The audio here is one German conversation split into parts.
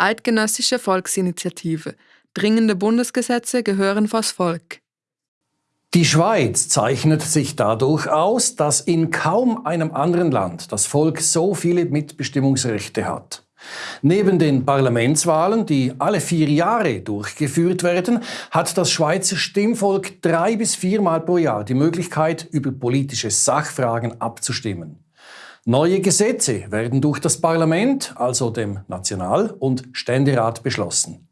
Eidgenössische Volksinitiative. Dringende Bundesgesetze gehören vors Volk. Die Schweiz zeichnet sich dadurch aus, dass in kaum einem anderen Land das Volk so viele Mitbestimmungsrechte hat. Neben den Parlamentswahlen, die alle vier Jahre durchgeführt werden, hat das Schweizer Stimmvolk drei bis viermal pro Jahr die Möglichkeit, über politische Sachfragen abzustimmen. Neue Gesetze werden durch das Parlament, also dem National- und Ständerat, beschlossen.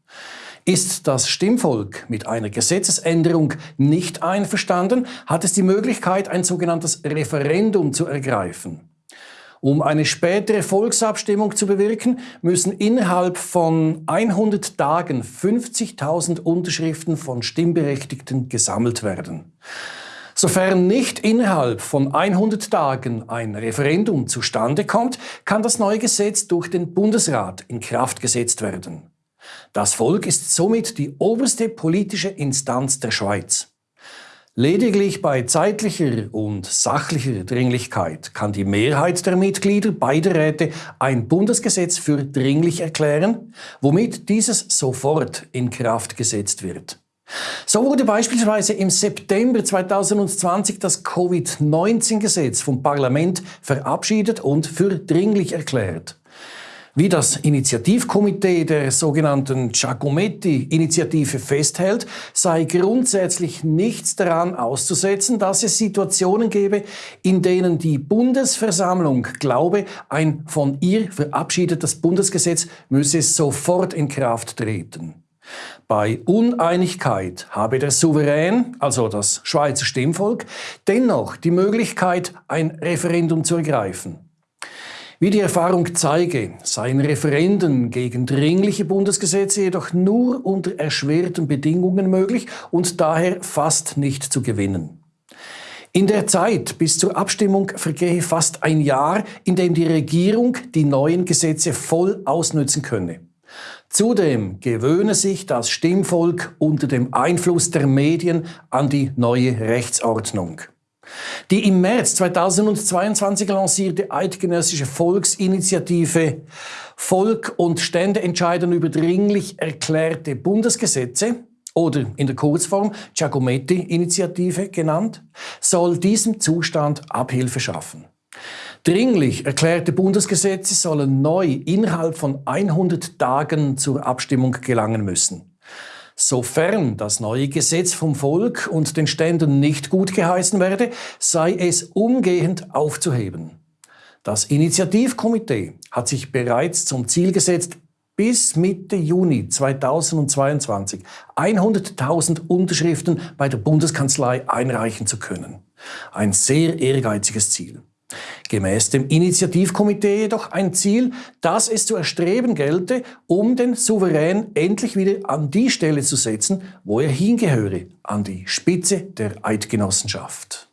Ist das Stimmvolk mit einer Gesetzesänderung nicht einverstanden, hat es die Möglichkeit, ein sogenanntes Referendum zu ergreifen. Um eine spätere Volksabstimmung zu bewirken, müssen innerhalb von 100 Tagen 50.000 Unterschriften von Stimmberechtigten gesammelt werden. Sofern nicht innerhalb von 100 Tagen ein Referendum zustande kommt, kann das neue Gesetz durch den Bundesrat in Kraft gesetzt werden. Das Volk ist somit die oberste politische Instanz der Schweiz. Lediglich bei zeitlicher und sachlicher Dringlichkeit kann die Mehrheit der Mitglieder beider Räte ein Bundesgesetz für dringlich erklären, womit dieses sofort in Kraft gesetzt wird. So wurde beispielsweise im September 2020 das Covid-19-Gesetz vom Parlament verabschiedet und für dringlich erklärt. Wie das Initiativkomitee der sogenannten Giacometti-Initiative festhält, sei grundsätzlich nichts daran auszusetzen, dass es Situationen gebe, in denen die Bundesversammlung glaube, ein von ihr verabschiedetes Bundesgesetz müsse sofort in Kraft treten. Bei Uneinigkeit habe der Souverän, also das Schweizer Stimmvolk, dennoch die Möglichkeit, ein Referendum zu ergreifen. Wie die Erfahrung zeige, seien Referenden gegen dringliche Bundesgesetze jedoch nur unter erschwerten Bedingungen möglich und daher fast nicht zu gewinnen. In der Zeit bis zur Abstimmung vergehe fast ein Jahr, in dem die Regierung die neuen Gesetze voll ausnützen könne. Zudem gewöhne sich das Stimmvolk unter dem Einfluss der Medien an die neue Rechtsordnung. Die im März 2022 lancierte eidgenössische Volksinitiative Volk und Stände entscheiden über dringlich erklärte Bundesgesetze oder in der Kurzform Giacometti-Initiative genannt, soll diesem Zustand Abhilfe schaffen. Dringlich erklärte Bundesgesetze sollen neu innerhalb von 100 Tagen zur Abstimmung gelangen müssen. Sofern das neue Gesetz vom Volk und den Ständen nicht gut geheißen werde, sei es umgehend aufzuheben. Das Initiativkomitee hat sich bereits zum Ziel gesetzt, bis Mitte Juni 2022 100.000 Unterschriften bei der Bundeskanzlei einreichen zu können. Ein sehr ehrgeiziges Ziel. Gemäß dem Initiativkomitee jedoch ein Ziel, das es zu erstreben gelte, um den Souverän endlich wieder an die Stelle zu setzen, wo er hingehöre, an die Spitze der Eidgenossenschaft.